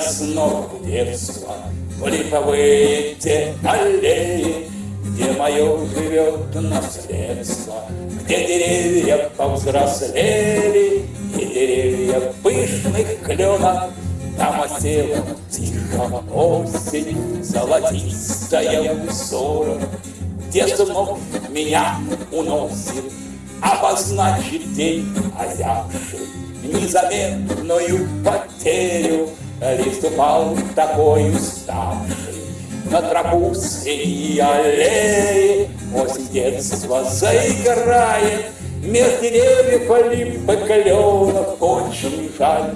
снова в детство, в липовые те аллеи, где мое живет наследство, где деревья повзрослели и деревья пышных кленов, там осела тихо осень, золотистая узором, где вновь меня уносит обозначить день озябший, незаметную потерю. Лист упал такой уставший на тропу среди аллеи. Осень детства заиграет, Меж деревьев олимпа кленов Очень жаль,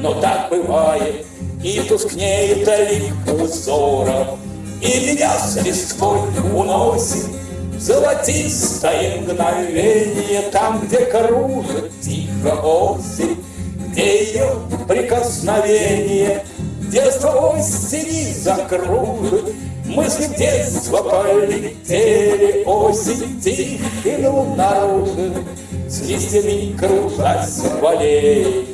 но так бывает, И тускнеет лик узоров, И меня с листвой уносит Золотистое мгновение Там, где кружит тихо осень, Где ее прикосновение Детство осени закружит, Мысли в детство полетели, Осень тишину наружит, С листьями кружась в аллее.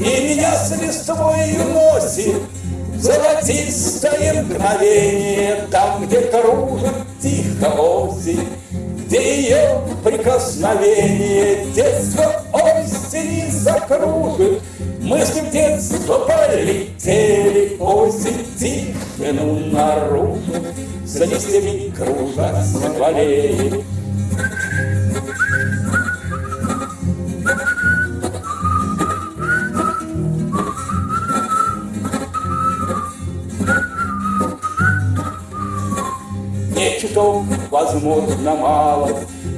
И меня с листвой уносит Золотистое мгновение, Там, где кружит тихо осень, Где ее прикосновение Детство осени закружит, Мысли в детство полетели, Осень тишину наружу, За листьями кружась в чуток, возможно, мало.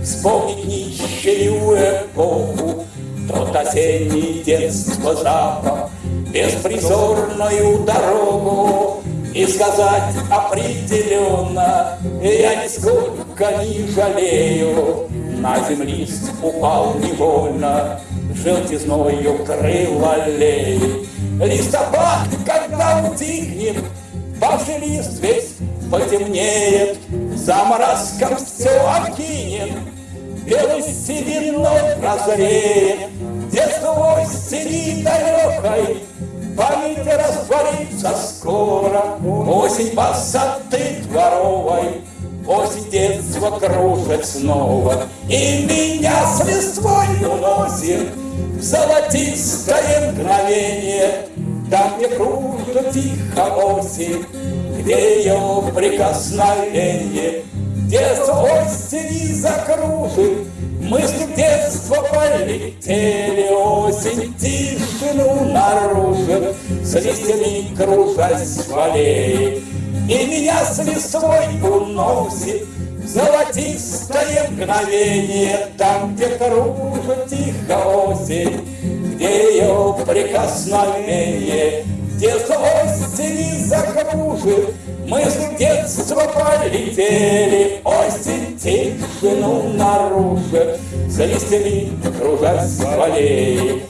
Вспомнить нищую эпоху Тот осенний детство запах Беспризорную дорогу. И сказать определенно Я нисколько не жалею. На землист упал невольно Желтизною крыл аллеи Листопад, когда утихнет Павший лист весь потемнеет, Заморозком все окинет, Белой сединой прозреет, Детство осени далекой, Память растворится скоро, Осень высоты дворовой, Осень детства кружит снова, И меня с листвой уносит В золотистое мгновение, Там, где кружит тихо осень, ее прикосновение Детство осени закружит, мысли в детство полетели, Осень тишину наружит, с листьями кружась в аллее. И меня с листвой уносит золотистое мгновение, Там, где кружит тихо осень, где ее прикосновение Детство закружит, Мысли в детство полетели, Осень тишину наружит, За листьями кружась в аллее.